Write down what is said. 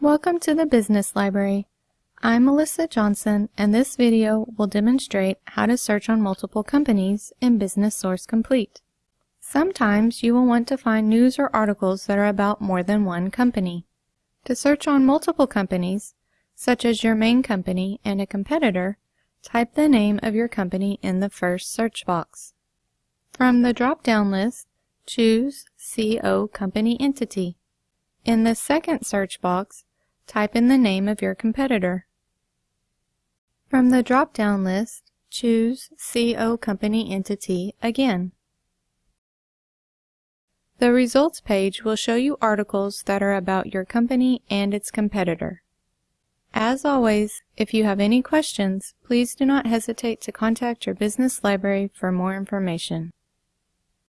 Welcome to the Business Library. I'm Melissa Johnson and this video will demonstrate how to search on multiple companies in Business Source Complete. Sometimes you will want to find news or articles that are about more than one company. To search on multiple companies, such as your main company and a competitor, type the name of your company in the first search box. From the drop-down list, choose CO Company Entity. In the second search box, type in the name of your competitor. From the drop-down list, choose CO Company Entity again. The results page will show you articles that are about your company and its competitor. As always, if you have any questions, please do not hesitate to contact your business library for more information.